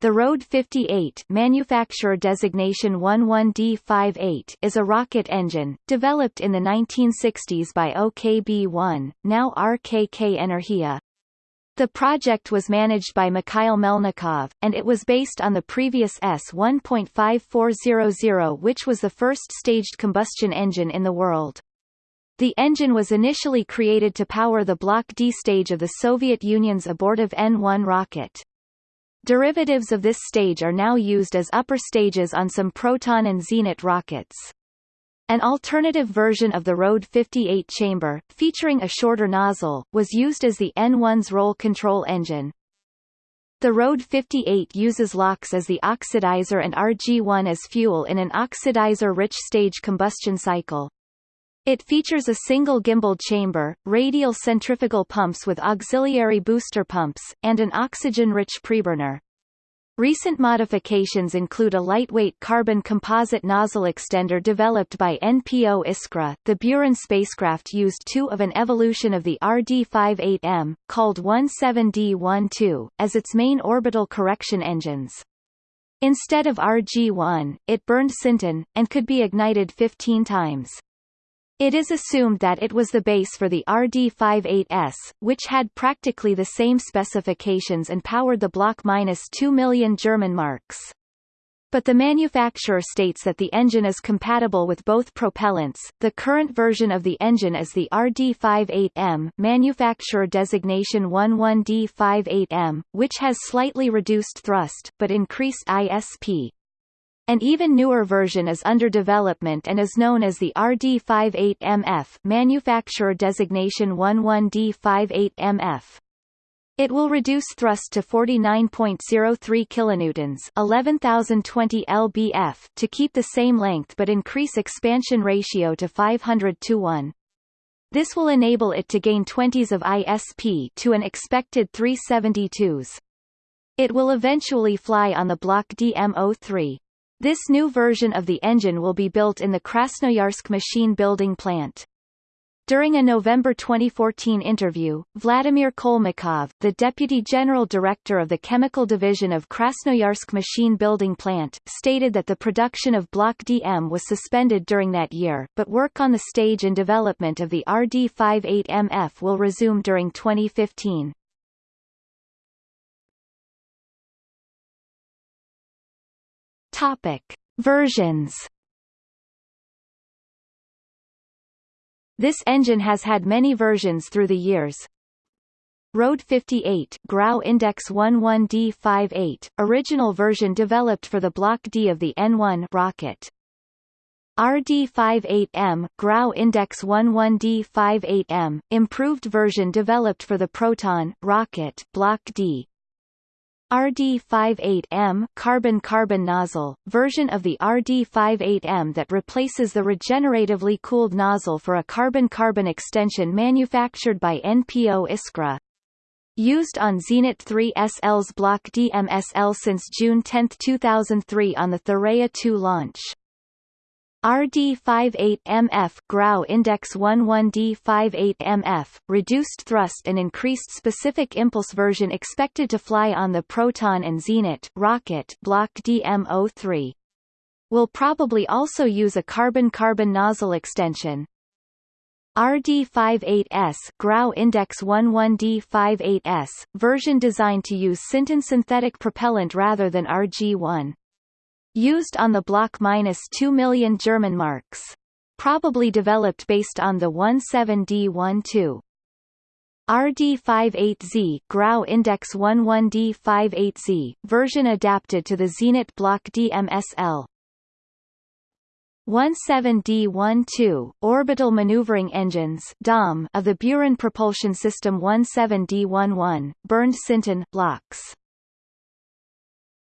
The Road 58 manufacturer designation 11D58 is a rocket engine, developed in the 1960s by OKB-1, now RKK Energia. The project was managed by Mikhail Melnikov, and it was based on the previous S-1.5400 which was the first staged combustion engine in the world. The engine was initially created to power the Block D stage of the Soviet Union's abortive N-1 rocket. Derivatives of this stage are now used as upper stages on some Proton and Zenit rockets. An alternative version of the Rode 58 chamber, featuring a shorter nozzle, was used as the N1's roll control engine. The Rode 58 uses LOX as the oxidizer and RG1 as fuel in an oxidizer-rich stage combustion cycle. It features a single gimbal chamber, radial centrifugal pumps with auxiliary booster pumps, and an oxygen-rich preburner. Recent modifications include a lightweight carbon composite nozzle extender developed by NPO Iskra. The Buran spacecraft used two of an evolution of the RD-58M, called 17D12, as its main orbital correction engines. Instead of RG-1, it burned Syntin, and could be ignited 15 times. It is assumed that it was the base for the RD-58S, which had practically the same specifications and powered the Block minus 2 million German marks. But the manufacturer states that the engine is compatible with both propellants. The current version of the engine is the RD58M, manufacturer designation 11D58M, which has slightly reduced thrust but increased ISP. An even newer version is under development and is known as the RD58MF manufacturer designation 11D58MF. It will reduce thrust to 49.03 kilonewtons, 11020 lbf to keep the same length but increase expansion ratio to 500 to 1. This will enable it to gain 20s of ISP to an expected 372s. It will eventually fly on the Block DMO3. This new version of the engine will be built in the Krasnoyarsk machine building plant. During a November 2014 interview, Vladimir Kolmakov, the Deputy General Director of the Chemical Division of Krasnoyarsk Machine Building Plant, stated that the production of Block DM was suspended during that year, but work on the stage and development of the RD-58MF will resume during 2015. Topic. Versions This engine has had many versions through the years. Road 58 Grau Index 11D58, original version developed for the Block D of the N1 rocket. RD58M Grau Index 11D58M, improved version developed for the Proton rocket Block D. RD58M carbon-carbon nozzle, version of the RD58M that replaces the regeneratively cooled nozzle for a carbon-carbon extension manufactured by NPO Iskra. Used on Zenit 3 SL's Block DMSL since June 10, 2003 on the Thuraya 2 launch. RD58MF Grau Index 11D58MF, reduced thrust and increased specific impulse version expected to fly on the Proton and Zenit rocket Block DMO3. Will probably also use a carbon-carbon nozzle extension. RD58S Grau Index 11D58S, version designed to use Syntin synthetic propellant rather than RG1. Used on the block minus 2 million German marks. Probably developed based on the 17D12. RD58Z Grau Index 11D58Z, version adapted to the Zenit Block DMSL. 17D12 Orbital Maneuvering Engines DOM of the Buran Propulsion System 17D11, burned Syntin, LOX.